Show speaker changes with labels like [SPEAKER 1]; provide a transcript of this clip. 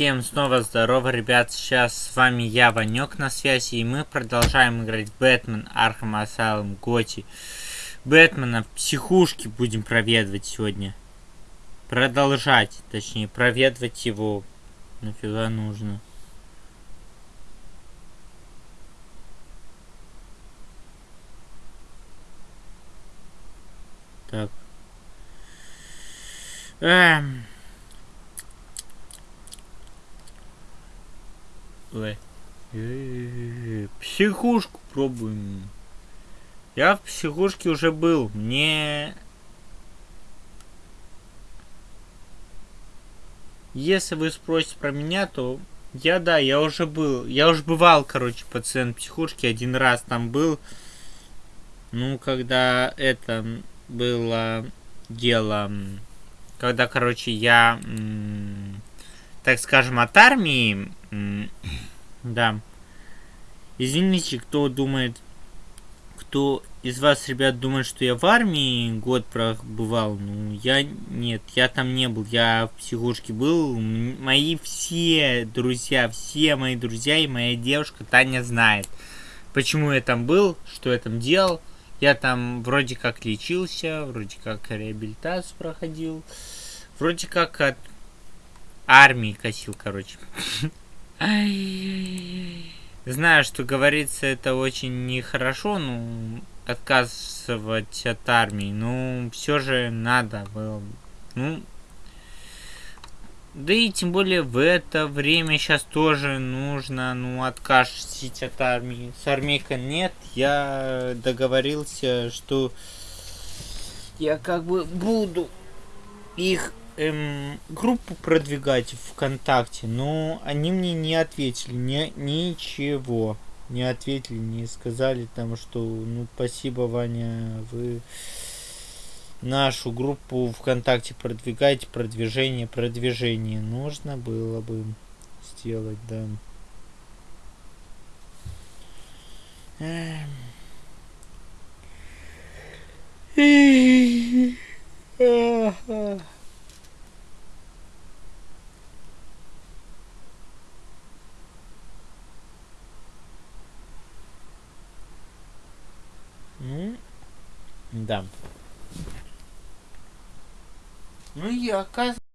[SPEAKER 1] Всем снова здорово, ребят, сейчас с вами я, Ванек, на связи, и мы продолжаем играть Бэтмен, Arkham Asylum, GOTY. Бэтмена в психушке будем проведывать сегодня. Продолжать, точнее, проведывать его. Нафига нужно. Так. Эм... Ой. Психушку пробуем. Я в психушке уже был. Мне... Если вы спросите про меня, то я, да, я уже был. Я уже бывал, короче, пациент психушки. Один раз там был. Ну, когда это было дело... Когда, короче, я, так скажем, от армии да. Извините, кто думает, кто из вас, ребят, думает, что я в армии год пробывал. Ну, я нет, я там не был, я в психушке был. Мои все друзья, все мои друзья и моя девушка Таня знает, почему я там был, что я там делал. Я там вроде как лечился, вроде как реабилитацию проходил, вроде как от армии косил, короче. Знаю, что говорится это очень нехорошо, ну, отказывать от армии, но все же надо было. Ну, да и тем более в это время сейчас тоже нужно, ну, откажись от армии. С армейкой нет, я договорился, что я как бы буду их эм, группу продвигать ВКонтакте, но они мне не ответили, не, ничего. Не ответили, не сказали там, что ну спасибо, Ваня, вы нашу группу ВКонтакте продвигаете, продвижение, продвижение. Нужно было бы сделать, да. Эм. Ну, да. Ну и оказывается...